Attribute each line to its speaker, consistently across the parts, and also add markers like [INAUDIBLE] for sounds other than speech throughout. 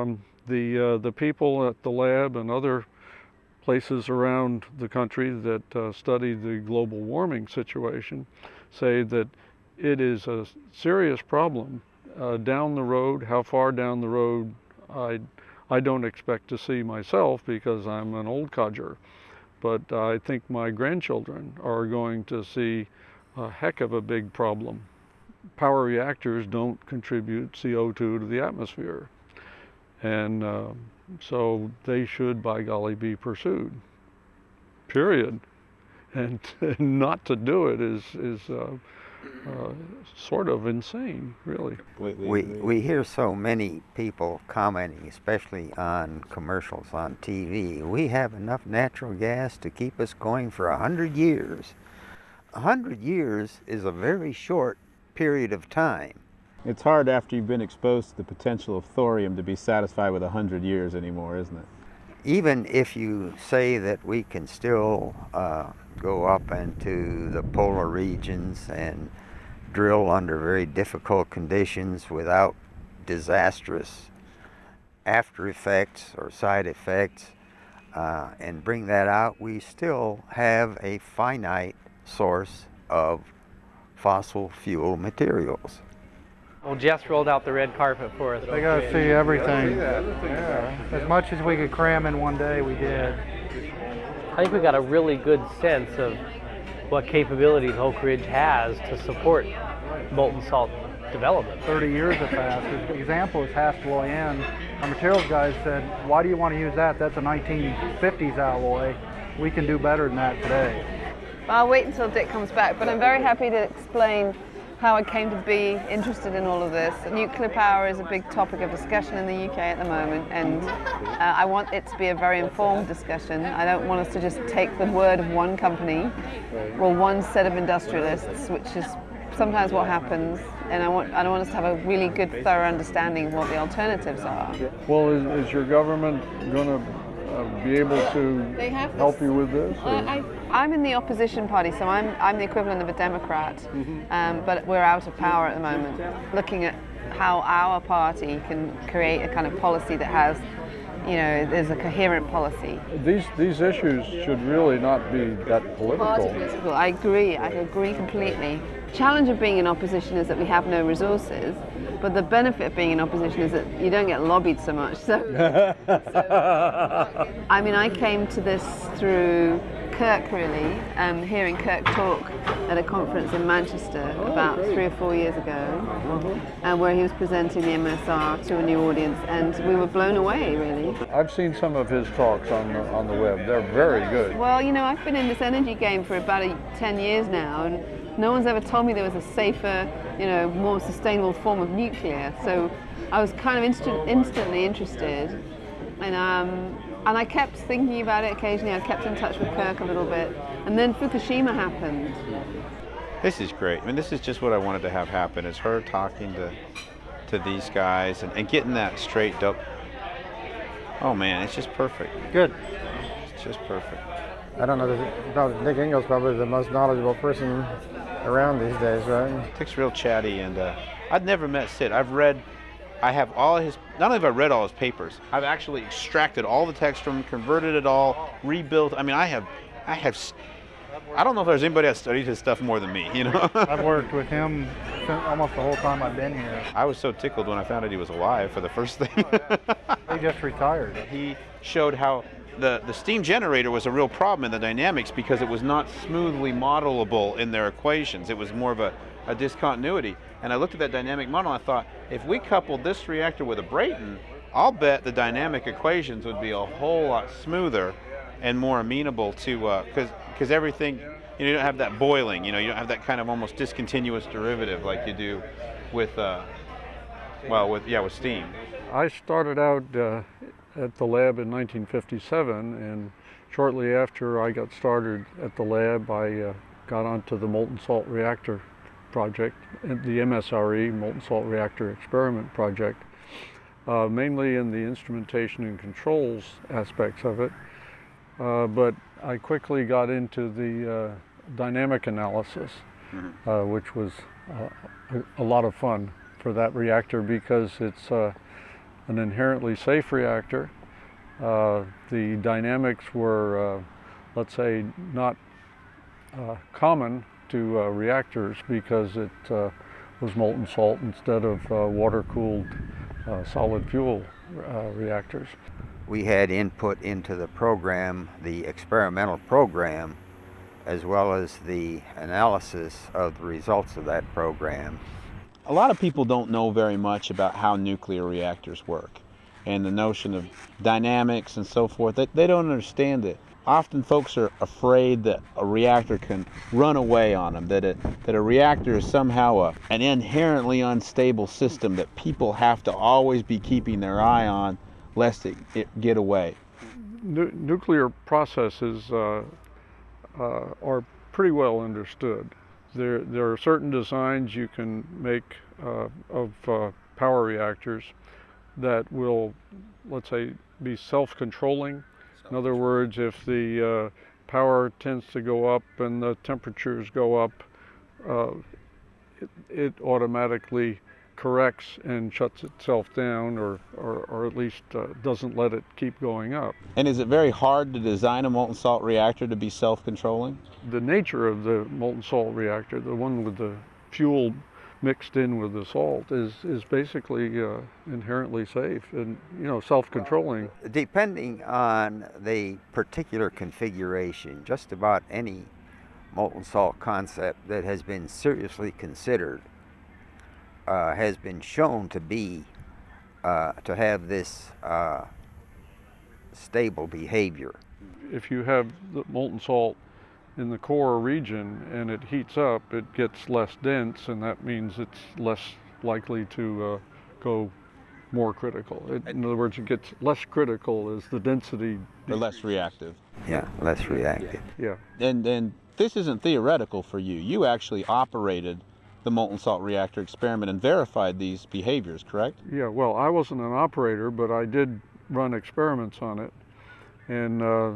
Speaker 1: Um, the, uh, the people at the lab and other places around the country that uh, study the global warming situation say that it is a serious problem uh, down the road. How far down the road, I, I don't expect to see myself because I'm an old codger. But I think my grandchildren are going to see a heck of a big problem. Power reactors don't contribute CO2 to the atmosphere. And uh, so they should, by golly, be pursued, period. And [LAUGHS] not to do it is, is uh, uh, sort of insane, really.
Speaker 2: We, we hear so many people commenting, especially on commercials on TV, we have enough natural gas to keep us going for a hundred years. A hundred years is a very short period of time.
Speaker 3: It's hard after you've been exposed to the potential of thorium to be satisfied with a hundred years anymore, isn't it?
Speaker 2: Even if you say that we can still uh, go up into the polar regions and drill under very difficult conditions without disastrous after effects or side effects uh, and bring that out, we still have a finite source of fossil fuel materials.
Speaker 4: Well, Jess rolled out the red carpet for us.
Speaker 5: They got to see everything. Yeah. As much as we could cram in one day, we did.
Speaker 4: I think we got a really good sense of what capabilities Oak Ridge has to support molten salt development.
Speaker 5: 30 years have passed. The example is Hastelloy Our materials guys said, why do you want to use that? That's a 1950s alloy. We can do better than that today.
Speaker 6: I'll wait until Dick comes back, but I'm very happy to explain how I came to be interested in all of this. Nuclear power is a big topic of discussion in the UK at the moment, and uh, I want it to be a very informed discussion. I don't want us to just take the word of one company or one set of industrialists, which is sometimes what happens, and I want I don't want us to have a really good, thorough understanding of what the alternatives are.
Speaker 1: Well, is, is your government going to uh, be able to help you with this?
Speaker 6: I, am in the opposition party, so I'm, I'm the equivalent of a Democrat, mm -hmm. um, but we're out of power at the moment, looking at how our party can create a kind of policy that has you know, there's a coherent policy.
Speaker 1: These these issues should really not be that political. political.
Speaker 6: I agree. I agree completely. The challenge of being in opposition is that we have no resources, but the benefit of being in opposition is that you don't get lobbied so much. [LAUGHS] So, so [LAUGHS] I mean, I came to this through Kirk really, um, hearing Kirk talk at a conference in Manchester about three or four years ago, uh, where he was presenting the MSR to a new audience, and we were blown away really.
Speaker 1: I've seen some of his talks on the, on the web. They're very good.
Speaker 6: Well, you know, I've been in this energy game for about a, 10 years now, and no one's ever told me there was a safer, you know, more sustainable form of nuclear. So I was kind of inst instantly interested. And, um, and I kept thinking about it occasionally. I kept in touch with Kirk a little bit. And then Fukushima happened.
Speaker 3: This is great. I mean, this is just what I wanted to have happen, is her talking to, to these guys and, and getting that straightened up. Oh man, it's just perfect.
Speaker 5: Good.
Speaker 3: It's just perfect.
Speaker 5: I don't know, Dick Engel's probably the most knowledgeable person around these days, right?
Speaker 3: Dick's real chatty, and uh, I've never met Sid. I've read, I have all his, not only have I read all his papers, I've actually extracted all the text from him, converted it all, rebuilt. I mean, I have, I have, I don't know if there's anybody that studied his stuff more than me, you know? [LAUGHS]
Speaker 5: I've worked with him almost the whole time I've been here.
Speaker 3: I was so tickled when I found out he was alive for the first thing. [LAUGHS]
Speaker 5: he just retired.
Speaker 3: He showed how the, the steam generator was a real problem in the dynamics because it was not smoothly modelable in their equations. It was more of a, a discontinuity. And I looked at that dynamic model and I thought, if we coupled this reactor with a Brayton, I'll bet the dynamic equations would be a whole lot smoother and more amenable to, because uh, because everything, you, know, you don't have that boiling, you know, you don't have that kind of almost discontinuous derivative like you do with, uh, well, with, yeah, with steam.
Speaker 1: I started out uh, at the lab in 1957 and shortly after I got started at the lab I uh, got onto the molten salt reactor project, the MSRE, Molten Salt Reactor Experiment Project, uh, mainly in the instrumentation and controls aspects of it. Uh, but I quickly got into the uh, dynamic analysis, mm-hmm. which was uh, a, a, lot of fun for that reactor because it's uh, an inherently safe reactor. Uh, the dynamics were, uh, let's say, not uh, common to uh, reactors because it uh, was molten salt instead of uh, water-cooled uh, solid fuel uh, reactors.
Speaker 2: We had input into the program, the experimental program, as well as the analysis of the results of that program.
Speaker 3: A lot of people don't know very much about how nuclear reactors work and the notion of dynamics and so forth. They, they don't understand it. Often folks are afraid that a reactor can run away on them, that, it, that a reactor is somehow a, an inherently unstable system that people have to always be keeping their eye on lest it, it get away.
Speaker 1: Nu- nuclear processes uh, uh, are pretty well understood. There, there are certain designs you can make uh, of uh, power reactors that will, let's say, be self-controlling. In other words, if the uh, power tends to go up and the temperatures go up, uh, it, it automatically corrects and shuts itself down or, or, or at least uh, doesn't let it keep going up.
Speaker 3: And is it very hard to design a molten salt reactor to be self-controlling?
Speaker 1: The nature of the molten salt reactor, the one with the fuel mixed in with the salt, is, is basically uh, inherently safe and you know self-controlling.
Speaker 2: Depending on the particular configuration, just about any molten salt concept that has been seriously considered uh, has been shown to be uh, to have this uh, stable behavior.
Speaker 1: If you have the molten salt in the core region and it heats up, it gets less dense, and that means it's less likely to uh, go more critical. It, in other words, it gets less critical as the density.
Speaker 3: Or less reactive?
Speaker 2: Yeah, less reactive.
Speaker 1: Yeah.
Speaker 3: And, and this isn't theoretical for you. You actually operated the molten salt reactor experiment and verified these behaviors, correct?
Speaker 1: Yeah, well, I wasn't an operator, but I did run experiments on it and uh,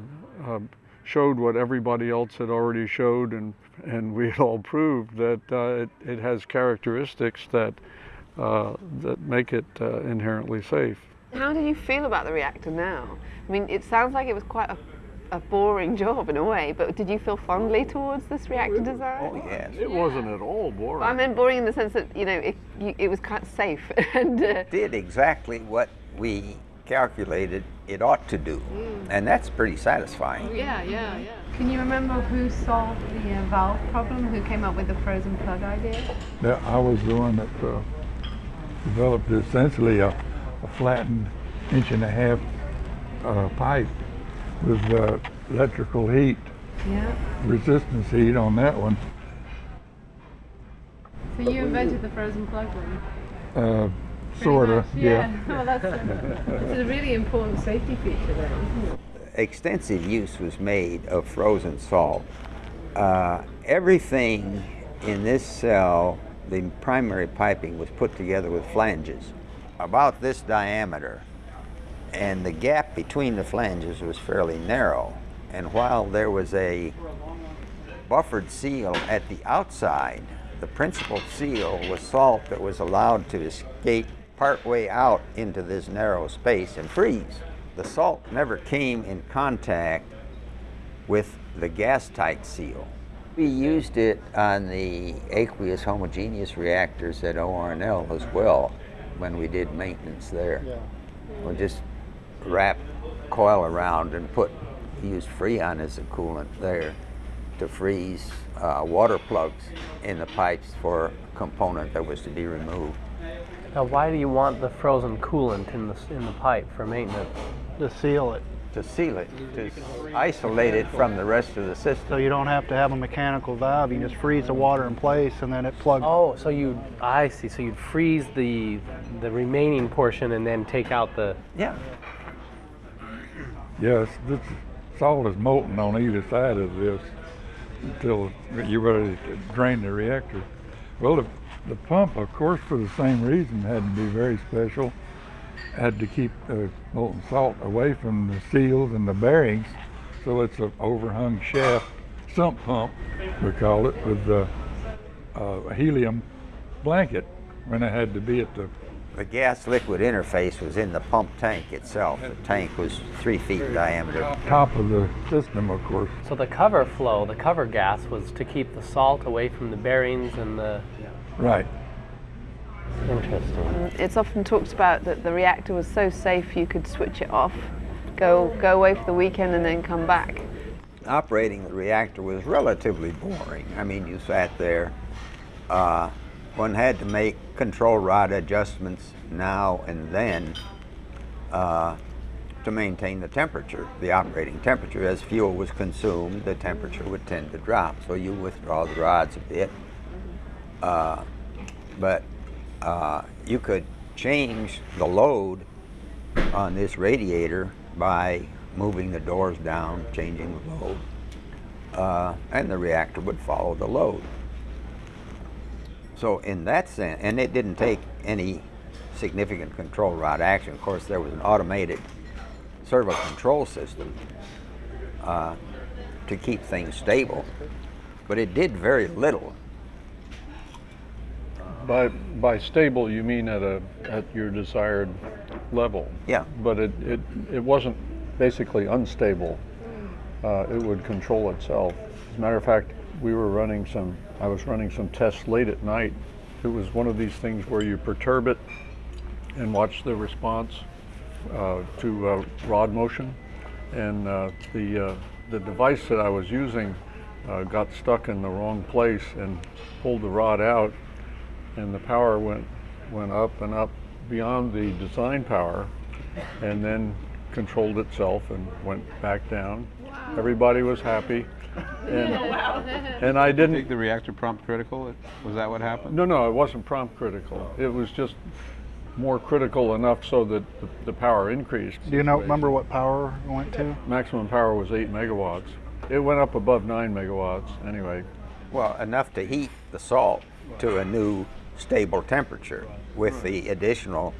Speaker 1: uh, showed what everybody else had already showed, and, and we had all proved that uh, it, it has characteristics that, uh, that make it uh, inherently safe.
Speaker 6: How do you feel about the reactor now? I mean, it sounds like it was quite a, a boring job in a way, but did you feel fondly towards this reactor design?
Speaker 2: Oh yes.
Speaker 1: It wasn't at all boring.
Speaker 6: I meant boring in the sense that you know it, you, it was quite safe [LAUGHS] and uh,
Speaker 2: Did exactly what we calculated it ought to do, and that's pretty satisfying.
Speaker 6: yeah, yeah, yeah.
Speaker 7: Can you remember who solved the uh, valve problem? Who came up with the frozen plug idea?
Speaker 8: Yeah, I was the one that uh, developed essentially a, a flattened inch and a half uh, pipe with uh, electrical heat,
Speaker 7: Yeah.
Speaker 8: resistance heat on that one.
Speaker 7: So you invented the frozen plug then?
Speaker 8: Uh, sorta,
Speaker 7: much,
Speaker 8: yeah. [LAUGHS]
Speaker 7: well, that's a, that's a really important safety feature then, isn't it?
Speaker 2: Extensive use was made of frozen salt. Uh, everything in this cell, the primary piping was put together with flanges about this diameter, and the gap between the flanges was fairly narrow. And while there was a buffered seal at the outside, the principal seal was salt that was allowed to escape partway out into this narrow space and freeze. The salt never came in contact with the gas tight seal. We used it on the aqueous homogeneous reactors at ORNL as well when we did maintenance there. We just wrap coil around and put used Freon as a coolant there to freeze uh, water plugs in the pipes for a component that was to be removed.
Speaker 4: Now, why do you want the frozen coolant in the in the pipe for maintenance?
Speaker 5: To seal it,
Speaker 2: To seal it, to isolate it from the rest of the system.
Speaker 5: so you don't have to have a mechanical valve. You just freeze the water in place and then it plugs.
Speaker 4: Oh, so you I see. So you'd freeze the the remaining portion and then take out the.
Speaker 2: Yeah.
Speaker 8: Yes, this salt is molten on either side of this until you're ready to drain the reactor. Well, the, the pump, of course, for the same reason, had to be very special. Had to keep the molten salt away from the seals and the bearings, so it's an overhung shaft sump pump, we call it, with a, a uh, helium blanket when it had to be at the
Speaker 2: The gas liquid interface was in the pump tank itself. The tank was three feet in diameter.
Speaker 8: Top of the system, of course.
Speaker 4: So the cover flow, the cover gas, was to keep the salt away from the bearings and the.
Speaker 8: Right.
Speaker 4: Interesting.
Speaker 6: It's often talked about that the reactor was so safe you could switch it off, go go away for the weekend and then come back.
Speaker 2: Operating the reactor was relatively boring. I mean, you sat there. Uh, one had to make control rod adjustments now and then uh, to maintain the temperature, the operating temperature. As fuel was consumed, the temperature would tend to drop. So you withdraw the rods a bit. Uh, but uh, you could change the load on this radiator by moving the doors down, changing the load, uh, and the reactor would follow the load. So in that sense, and it didn't take any significant control rod action. Of course, there was an automated servo control system uh, to keep things stable, but it did very little.
Speaker 1: By, by stable, you mean at a, at your desired level.
Speaker 2: Yeah.
Speaker 1: But it, it, it wasn't basically unstable. Uh, it would control itself. As a matter of fact, we were running some, I was running some tests late at night. It was one of these things where you perturb it and watch the response uh, to uh, rod motion. And uh, the, uh, the device that I was using uh, got stuck in the wrong place and pulled the rod out and the power went went up and up beyond the design power and then controlled itself and went back down. Everybody was happy. And, [LAUGHS] and I
Speaker 3: I
Speaker 1: didn't
Speaker 3: think the reactor prompt critical. Was that what happened?
Speaker 1: no, no, it wasn't prompt critical. It was just more critical enough so that the, the power increased.
Speaker 5: Do you know, remember what power it went to?
Speaker 1: Maximum power was 8 megawatts. It went up above 9 megawatts anyway.
Speaker 2: Well, enough to heat the salt to a new stable temperature. With the additional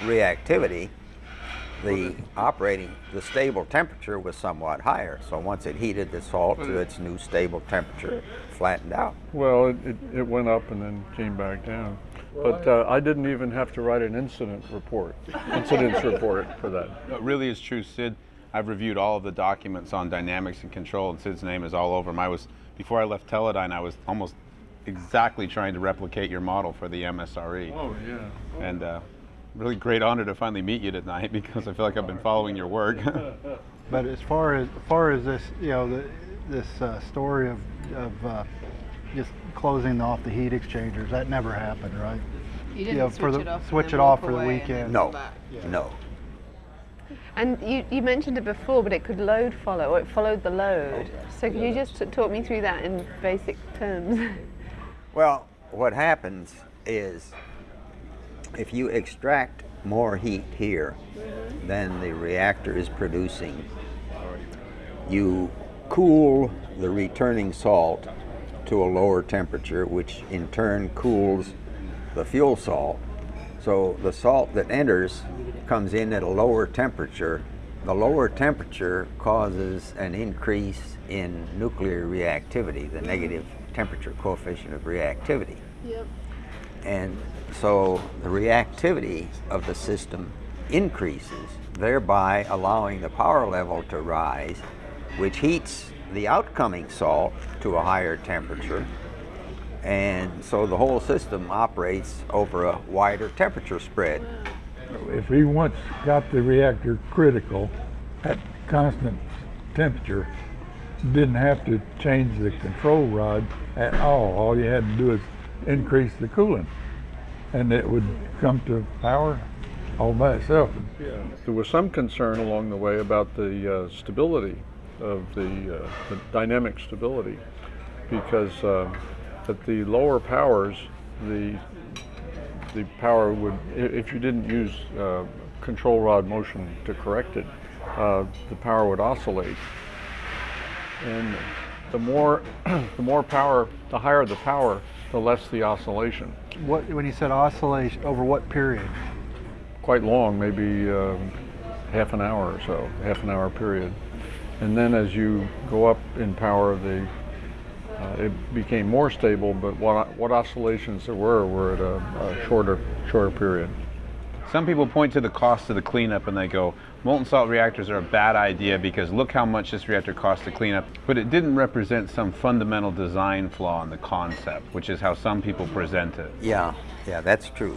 Speaker 2: reactivity, the operating, the stable temperature was somewhat higher. So once it heated the salt to its new stable temperature, it flattened out.
Speaker 1: Well, it, it, it went up and then came back down. But uh, I didn't even have to write an incident report, incidents [LAUGHS] report for that.
Speaker 3: It really is true, Sid. I've reviewed all of the documents on dynamics and control, and Sid's name is all over them. I was before I left Teledyne, I was almost exactly trying to replicate your model for the MSRE.
Speaker 1: Oh, yeah.
Speaker 3: And uh, really great honor to finally meet you tonight [LAUGHS] because I feel like I've been following your work. [LAUGHS]
Speaker 5: But as far as, as far as this, you know, the, this uh, story of, of uh, just closing off the heat exchangers, that never happened, right?
Speaker 6: You
Speaker 5: You know, for the, switch it off for the weekend.
Speaker 2: No, no.
Speaker 6: And you, you mentioned it before, but it could load follow, or it followed the load. So could you just t- talk me through that in basic terms? [LAUGHS]
Speaker 2: Well, what happens is if you extract more heat here mm-hmm. than the reactor is producing, you cool the returning salt to a lower temperature, which in turn cools the fuel salt. So the salt that enters comes in at a lower temperature. The lower temperature causes an increase in nuclear reactivity, the negative temperature coefficient of reactivity.
Speaker 6: Yep.
Speaker 2: And so the reactivity of the system increases, thereby allowing the power level to rise, which heats the outcoming salt to a higher temperature. And so the whole system operates over a wider temperature spread.
Speaker 8: If we once got the reactor critical at constant temperature, didn't have to change the control rod at all. All you had to do is increase the coolant and it would come to power all by itself. Yeah.
Speaker 1: There was some concern along the way about the uh, stability of the, uh, the dynamic stability because uh, at the lower powers, the the power would, if you didn't use uh, control rod motion to correct it, uh, the power would oscillate. And the more, [CLEARS THROAT] the more power, the higher the power, the less the oscillation.
Speaker 5: What, when you said oscillation, over what period?
Speaker 1: quite long, maybe um, half an hour or so, half an hour period. And then as you go up in power, the uh, it became more stable, but what what oscillations there were were at a, a shorter shorter period.
Speaker 3: Some people point to the cost of the cleanup and they go, molten salt reactors are a bad idea because look how much this reactor costs to clean up. But it didn't represent some fundamental design flaw in the concept, which is how some people present it.
Speaker 2: Yeah, yeah, that's true.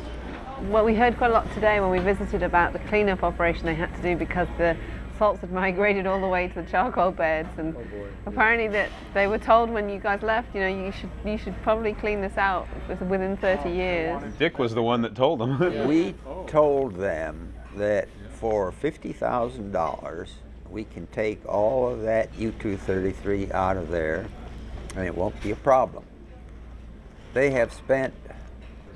Speaker 6: Well, we heard quite a lot today when we visited about the cleanup operation they had to do because the salts had migrated all the way to the charcoal beds, and apparently that they were told when you guys left, you know, you should you should probably clean this out within 30 years.
Speaker 3: Dick was the one that told them.
Speaker 2: We [LAUGHS] told them that for $50,000, we can take all of that U-233 out of there, and it won't be a problem. They have spent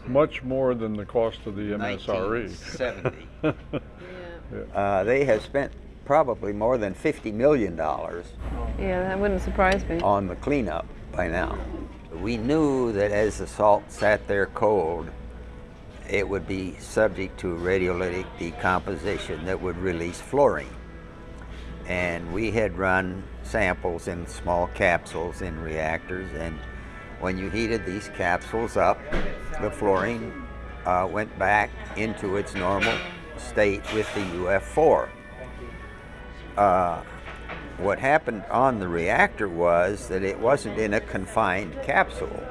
Speaker 1: Much more than the cost of the MSRE.
Speaker 2: 1970. [LAUGHS] uh, they have spent probably more than $50 million
Speaker 6: Yeah, that wouldn't surprise me.
Speaker 2: on the cleanup by now. We knew that as the salt sat there cold, it would be subject to radiolytic decomposition that would release fluorine. And we had run samples in small capsules in reactors, and when you heated these capsules up, the fluorine uh, went back into its normal state with the UF4. Uh, what happened on the reactor was that it wasn't in a confined capsule.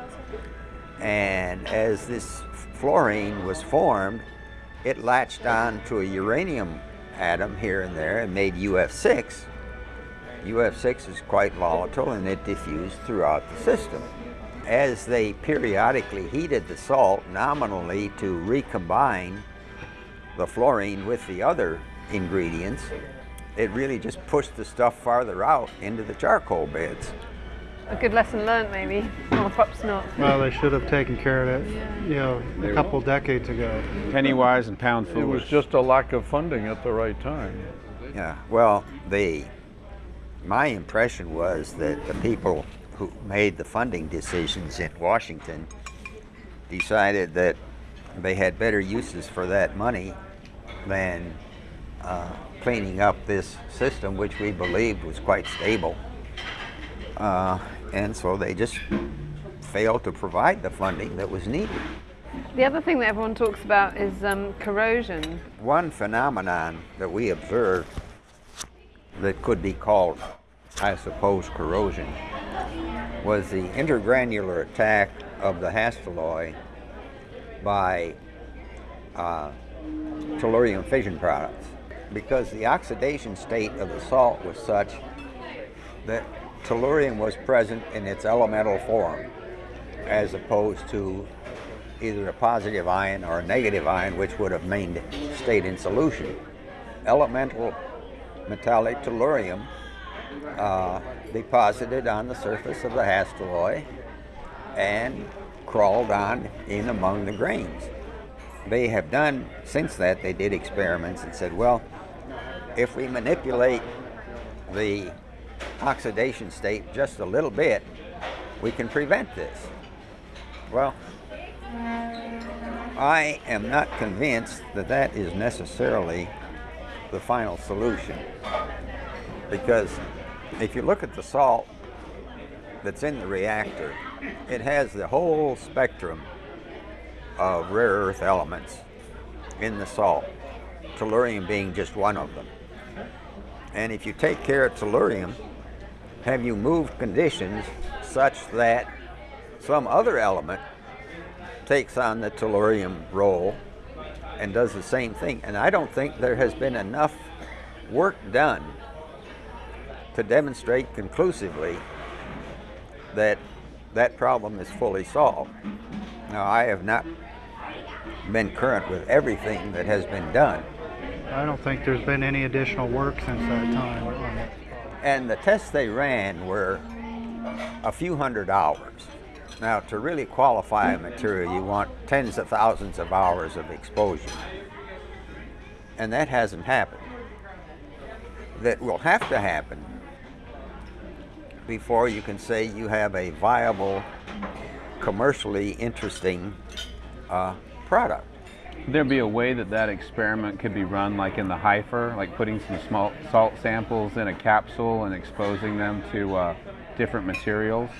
Speaker 2: And as this fluorine was formed, it latched on to a uranium atom here and there and made UF6. UF6 is quite volatile and it diffused throughout the system. As they periodically heated the salt nominally to recombine the fluorine with the other ingredients, it really just pushed the stuff farther out into the charcoal beds.
Speaker 6: A good lesson learned, maybe, or perhaps not.
Speaker 5: Well, they should have taken care of it, you know, a couple decades ago.
Speaker 3: Penny wise and pound foolish.
Speaker 1: It was just a lack of funding at the right time.
Speaker 2: Yeah, well, the my impression was that the people who made the funding decisions in Washington decided that they had better uses for that money than uh, cleaning up this system, which we believed was quite stable. Uh, and so they just failed to provide the funding that was needed.
Speaker 6: The other thing that everyone talks about is um, corrosion.
Speaker 2: One phenomenon that we observed that could be called, I suppose, corrosion was the intergranular attack of the Hastelloy by uh, tellurium fission products. Because the oxidation state of the salt was such that tellurium was present in its elemental form as opposed to either a positive ion or a negative ion, which would have maintained stayed in solution. Elemental metallic tellurium uh, deposited on the surface of the Hastelloy and crawled on in among the grains. They have done, since that, they did experiments and said, well, if we manipulate the oxidation state just a little bit, we can prevent this. Well, I am not convinced that that is necessarily the final solution. Because if you look at the salt that's in the reactor, it has the whole spectrum of rare earth elements in the salt, tellurium being just one of them. And if you take care of tellurium, have you moved conditions such that some other element takes on the tellurium role and does the same thing. And I don't think there has been enough work done to demonstrate conclusively that that problem is fully solved. Now, I have not been current with everything that has been done.
Speaker 5: I don't think there's been any additional work since that time.
Speaker 2: And the tests they ran were a few hundred hours. Now, to really qualify a material, you want tens of thousands of hours of exposure. And that hasn't happened. That will have to happen before you can say you have a viable, commercially interesting uh, product.
Speaker 3: Would there be a way that that experiment could be run like in the HFIR, like putting some small salt samples in a capsule and exposing them to uh, different materials?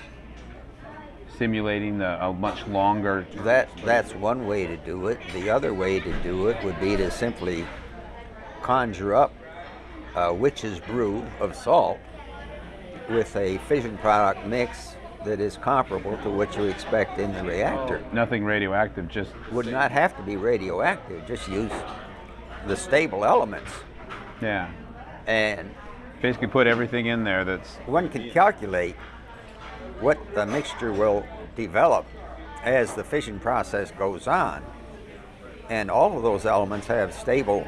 Speaker 3: simulating the, a much longer.
Speaker 2: That that's one way to do it. The other way to do it would be to simply conjure up a witch's brew of salt with a fission product mix that is comparable to what you expect in the reactor.
Speaker 3: Nothing radioactive, just
Speaker 2: Would not have to be radioactive. Just use the stable elements,
Speaker 3: yeah.
Speaker 2: and
Speaker 3: Basically, put everything in there that's
Speaker 2: one can calculate what the mixture will develop as the fission process goes on. And all of those elements have stable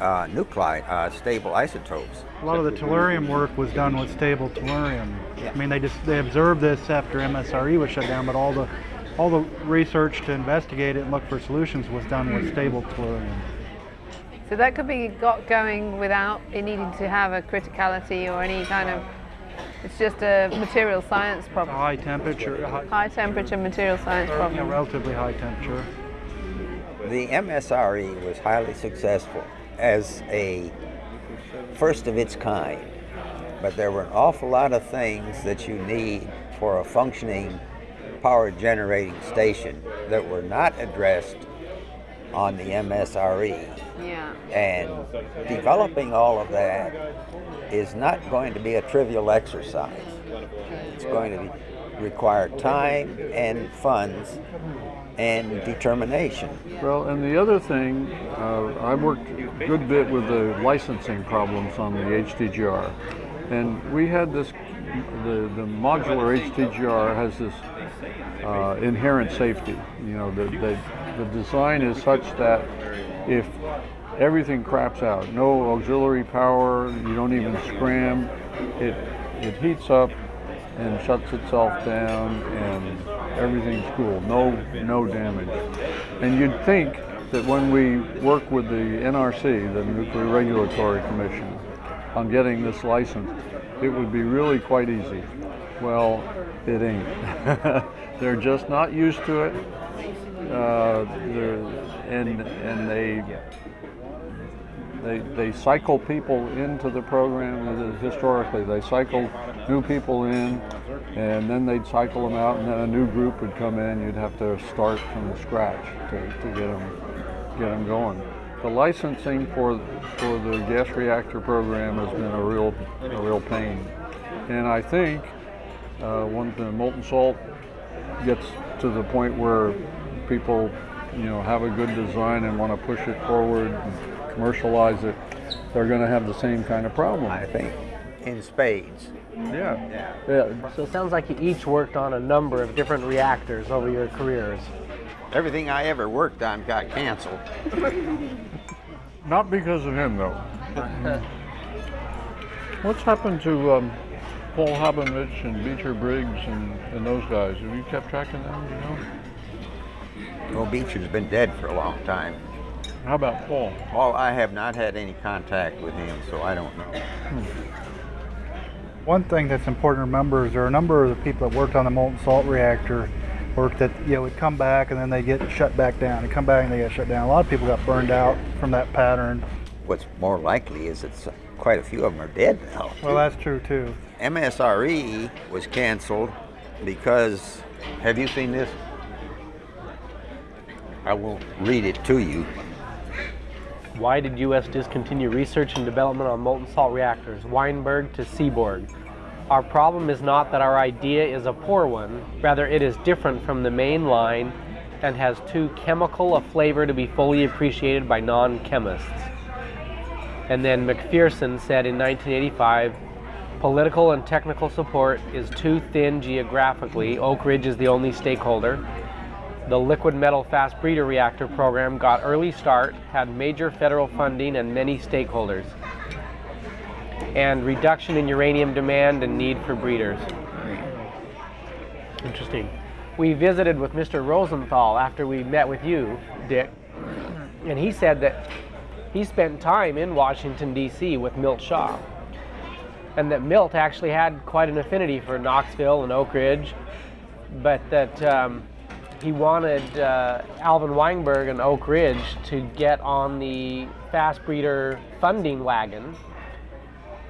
Speaker 2: uh, nuclei, uh, stable isotopes.
Speaker 5: A lot of the tellurium work was done with stable tellurium. I mean, they just they observed this after MSRE was shut down, but all the all the research to investigate it and look for solutions was done with stable tellurium.
Speaker 7: So that could be got going without it needing to have a criticality or any kind of. It's just a material science problem.
Speaker 5: high temperature, high,
Speaker 7: High temperature material science
Speaker 5: you know,
Speaker 7: problem.
Speaker 5: relatively high temperature.
Speaker 2: The MSRE was highly successful as a first of its kind, but there were an awful lot of things that you need for a functioning power generating station that were not addressed on the MSRE.
Speaker 6: Yeah.
Speaker 2: And developing all of that is not going to be a trivial exercise. It's going to be, require time and funds and determination.
Speaker 1: Well, and the other thing, uh, I worked a good bit with the licensing problems on the HTGR. And we had this, the, the modular HTGR has this uh, inherent safety. You know, the, the, the design is such that if everything craps out, no auxiliary power, you don't even scram, it, it heats up and shuts itself down and everything's cool, no, no damage. And you'd think that when we work with the NRC, the Nuclear Regulatory Commission, on getting this license, it would be really quite easy. Well, it ain't. [LAUGHS] They're just not used to it. Uh, and, and they, they, they cycle people into the program historically. They cycle new people in, and then they'd cycle them out, and then a new group would come in. You'd have to start from scratch to, to get them get them going. The licensing for for the gas reactor program has been a real a real pain, and I think uh, when the molten salt gets to the point where people, you know, have a good design and want to push it forward and commercialize it, they're going to have the same kind of problem.
Speaker 2: I think in spades.
Speaker 1: Yeah. Yeah.
Speaker 4: So it sounds like you each worked on a number of different reactors over your careers.
Speaker 2: Everything I ever worked on got canceled. [LAUGHS]
Speaker 1: Not because of him, though. [LAUGHS] What's happened to um, Paul Haubenreich and Beecher Briggs and, and those guys? Have you kept track of them? do You know?
Speaker 2: Well, Beecher's been dead for a long time.
Speaker 1: How about Paul?
Speaker 2: Well, I have not had any contact with him, so I don't know. Hmm.
Speaker 5: One thing that's important to remember is there are a number of the people that worked on the molten salt reactor work that you know would come back and then they get shut back down. They come back and they get shut down. A lot of people got burned out from that pattern.
Speaker 2: What's more likely is that s- uh, quite a few of them are dead now.
Speaker 5: Well, that's true too.
Speaker 2: MSRE was canceled because, have you seen this? I won't read it to you.
Speaker 4: Why did U.S. discontinue research and development on molten salt reactors? Weinberg to Seaborg. Our problem is not that our idea is a poor one, rather, it is different from the main line and has too chemical a flavor to be fully appreciated by non chemists. And then MacPherson said in 1985 political and technical support is too thin geographically. Oak Ridge is the only stakeholder. The liquid metal fast breeder reactor program got early start, had major federal funding and many stakeholders. And reduction in uranium demand and need for breeders. Interesting. We visited with Mr. Rosenthal after we met with you, Dick, and he said that he spent time in Washington, D.C. with Milt Shaw. And that Milt actually had quite an affinity for Knoxville and Oak Ridge, but that um, he wanted uh, Alvin Weinberg and Oak Ridge to get on the fast breeder funding wagon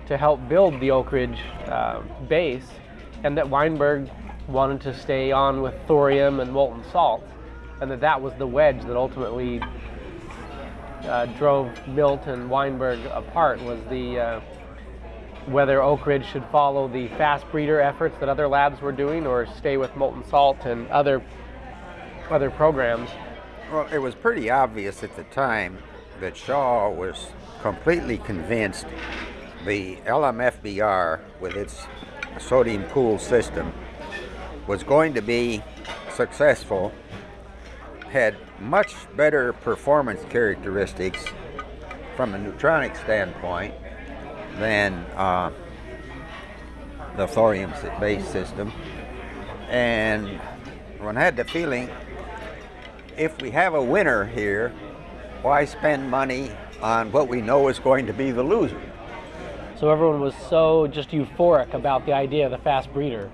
Speaker 4: to help build the Oak Ridge uh, base, and that Weinberg wanted to stay on with thorium and molten salt, and that that was the wedge that ultimately uh, drove Milt and Weinberg apart was the uh, whether Oak Ridge should follow the fast breeder efforts that other labs were doing or stay with molten salt and other other programs.
Speaker 2: Well, it was pretty obvious at the time that Shaw was completely convinced the LMFBR with its sodium cool system was going to be successful, had much better performance characteristics from a neutronic standpoint than uh, the thorium based system. And one had the feeling if we have a winner here, why spend money on what we know is going to be the loser?
Speaker 4: So everyone was so just euphoric about the idea of the fast breeder.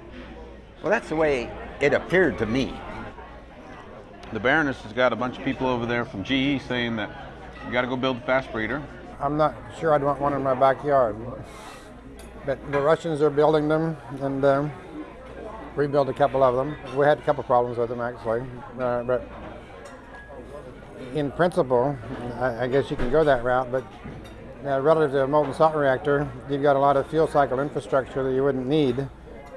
Speaker 2: Well, that's the way it appeared to me.
Speaker 3: The Baroness has got a bunch of people over there from GE saying that you got to go build a fast breeder.
Speaker 9: I'm not sure I'd want one in my backyard. But the Russians are building them, and um, we built a couple of them. We had a couple problems with them actually, uh, but in principle, I, I, guess you can go that route. But uh, relative to a molten salt reactor, you've got a lot of fuel cycle infrastructure that you wouldn't need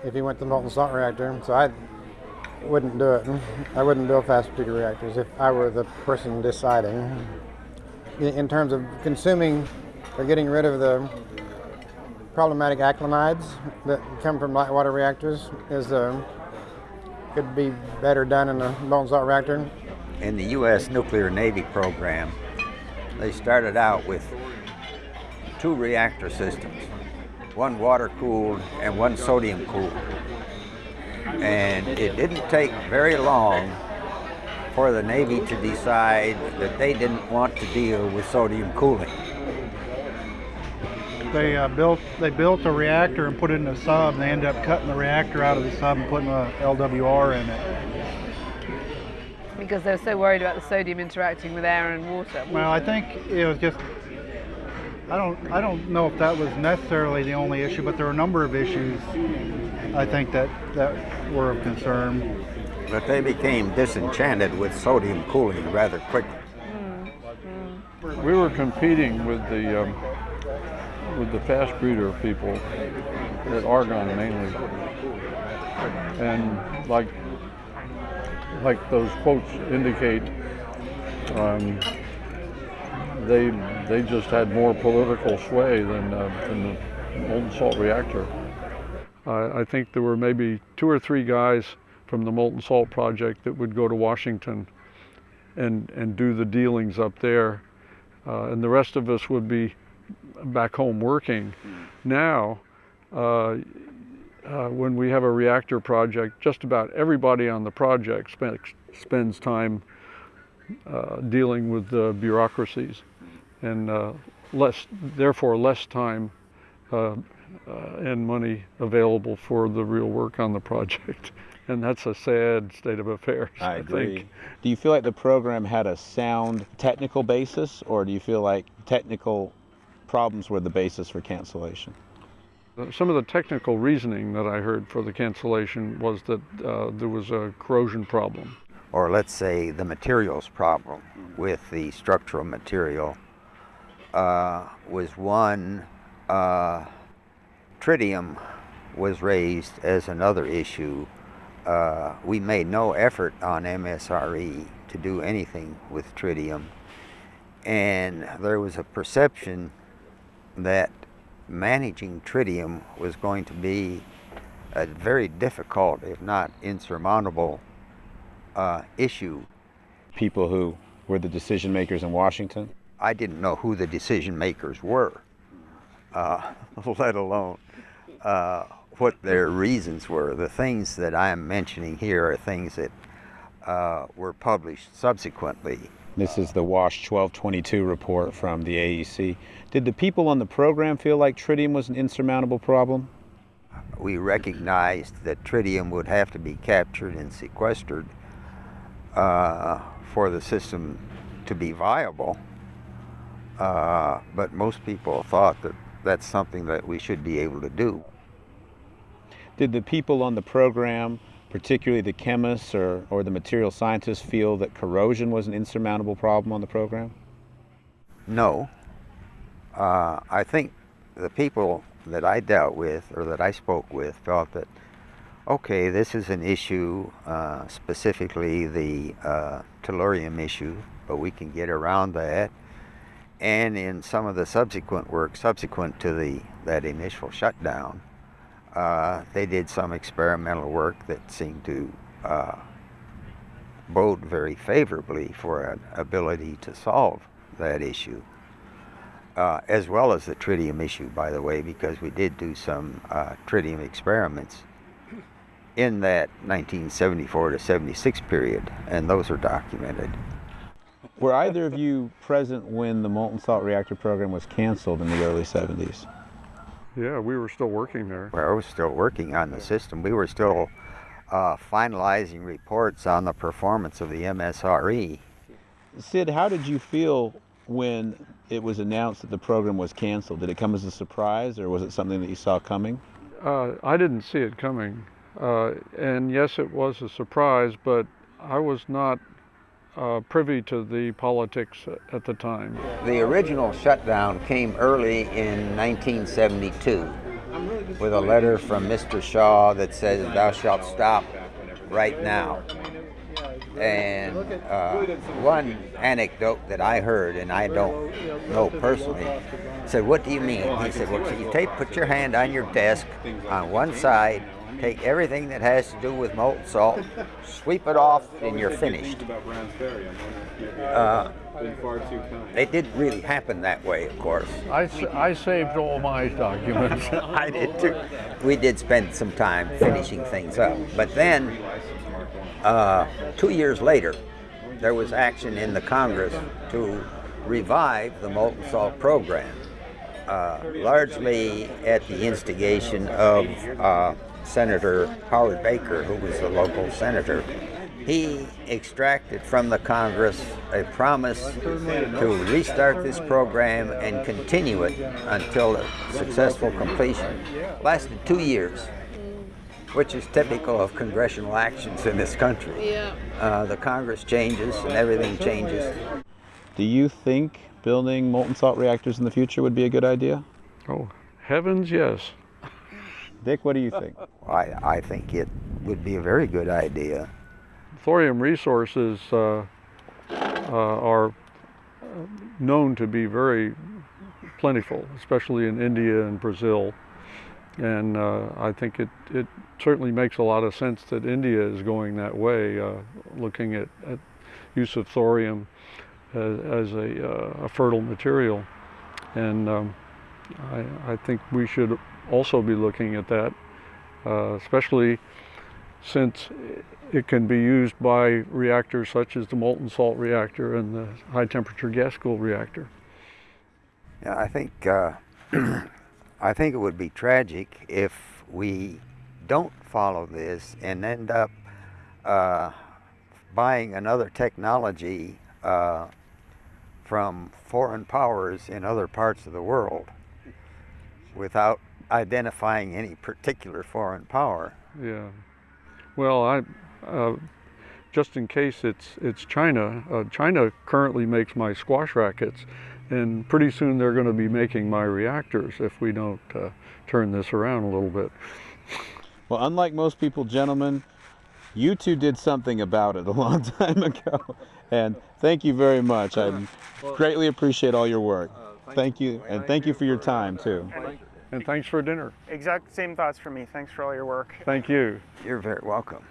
Speaker 9: if you went to molten salt reactor. So I wouldn't do it. I wouldn't build fast breeder reactors if I were the person deciding in terms of consuming or getting rid of the problematic actinides that come from light water reactors is uh, could be better done in a molten salt reactor.
Speaker 2: In the U.S. nuclear Navy program, they started out with two reactor systems, one water cooled and one sodium cooled. And it didn't take very long for the Navy to decide that they didn't want to deal with sodium cooling.
Speaker 5: They uh, built they built a reactor and put it in a sub. And they ended up cutting the reactor out of the sub and putting a LWR in it.
Speaker 7: Because they were so worried about the sodium interacting with air and water.
Speaker 5: Well, I think it was just I don't I don't know if that was necessarily the only issue, but there were a number of issues I think that that were of concern
Speaker 2: but they became disenchanted with sodium cooling rather quickly.
Speaker 1: We were competing with the um, with the fast breeder people at Argonne mainly, and like like those quotes indicate, um, they they just had more political sway than, uh, than the molten salt reactor. Uh, I think there were maybe two or three guys from the Molten Salt Project that would go to Washington and, and do the dealings up there. Uh, and the rest of us would be back home working. Now, uh, uh, when we have a reactor project, just about everybody on the project spend, spends time uh, dealing with the bureaucracies and uh, less, therefore less time uh, and money available for the real work on the project [LAUGHS] and that's a sad state of affairs.
Speaker 3: I,
Speaker 1: I
Speaker 3: agree.
Speaker 1: Think.
Speaker 3: Do you feel like the program had a sound technical basis, or do you feel like technical problems were the basis for cancellation?
Speaker 1: Uh, some of the technical reasoning that I heard for the cancellation was that uh, there was a corrosion problem.
Speaker 2: Or let's say the materials problem with the structural material uh, was one. Uh, tritium was raised as another issue uh, we made no effort on MSRE to do anything with tritium. And there was a perception that managing tritium was going to be a very difficult, if not insurmountable, uh, issue.
Speaker 3: People who were the decision makers in Washington?
Speaker 2: I didn't know who the decision makers were, uh, [LAUGHS] let alone uh, what their reasons were. The things that I am mentioning here are things that uh, were published subsequently.
Speaker 3: This is the WASH 1222 report from the AEC. Did the people on the program feel like tritium was an insurmountable problem?
Speaker 2: We recognized that tritium would have to be captured and sequestered uh, for the system to be viable. Uh, but most people thought that that's something that we should be able to do
Speaker 3: did the people on the program particularly the chemists or, or the material scientists, feel that corrosion was an insurmountable problem on the program?
Speaker 2: No. Uh, I think the people that I dealt with or that I spoke with felt that, okay, this is an issue, uh, specifically the uh, tellurium issue, but we can get around that. And in some of the subsequent work, subsequent to the that initial shutdown, uh, they did some experimental work that seemed to uh, bode very favorably for an ability to solve that issue uh, as well as the tritium issue, by the way, because we did do some uh, tritium experiments in that 1974 to 76 period, and those are documented.
Speaker 3: Were either of you present when the molten salt reactor program was canceled in the early 70s?
Speaker 1: Yeah, we were still working there.
Speaker 2: Where I was still working on the system, we were still uh, finalizing reports on the performance of the MSRE.
Speaker 3: Sid, how did you feel when it was announced that the program was canceled? Did it come as a surprise or was it something that you saw coming?
Speaker 1: Uh, I didn't see it coming. Uh, and yes, it was a surprise, but I was not uh, privy to the politics at the time.
Speaker 2: The original shutdown came early in 1972 with a letter from Mr. Shaw that says, Thou shalt stop right now. And uh, one anecdote that I heard, and I don't know personally, said, "What do you mean?" He said, "Well, you take, put your hand on your desk on one side, take everything that has to do with molten salt, sweep it off, and you're finished." Uh, it didn't really happen that way, of course.
Speaker 1: I, I saved all my documents. [LAUGHS]
Speaker 2: I did too. We did spend some time finishing things up, but then uh, two years later, there was action in the Congress to revive the molten salt program, uh, largely at the instigation of uh, Senator Howard Baker, who was the local senator. He extracted from the Congress a promise to restart this program and continue it until successful completion. Lasted two years which is typical of congressional actions in this country.
Speaker 6: Yeah.
Speaker 2: Uh, the Congress changes and everything changes.
Speaker 3: Do you think building molten salt reactors in the future would be a good idea?
Speaker 1: Oh, heavens, yes.
Speaker 3: Dick, what do you think? [LAUGHS]
Speaker 2: I, I think it would be a very good idea.
Speaker 1: Thorium resources uh, uh, are known to be very plentiful, especially in India and Brazil. And uh, I think it, it certainly makes a lot of sense that India is going that way, uh, looking at, at, use of thorium as, as a, uh, a, fertile material. And um, I, I, think we should also be looking at that, uh, especially since it can be used by reactors such as the molten salt reactor and the high temperature gas cooled reactor.
Speaker 2: Yeah, I think uh, [CLEARS THROAT] I think it would be tragic if we don't follow this and end up uh, buying another technology uh, from foreign powers in other parts of the world without identifying any particular foreign power.
Speaker 1: Yeah. Well, I, uh, just in case it's it's China. Uh, China currently makes my squash rackets, and pretty soon they're going to be making my reactors if we don't uh, turn this around a little bit.
Speaker 3: Well, unlike most people, gentlemen, you two did something about it a [LAUGHS] long time ago. And thank you very much. I greatly appreciate all your work. Thank you, and thank you for your time, too.
Speaker 1: And thanks for dinner.
Speaker 10: Exact same thoughts for me. Thanks for all your work.
Speaker 1: Thank you.
Speaker 2: You're very welcome.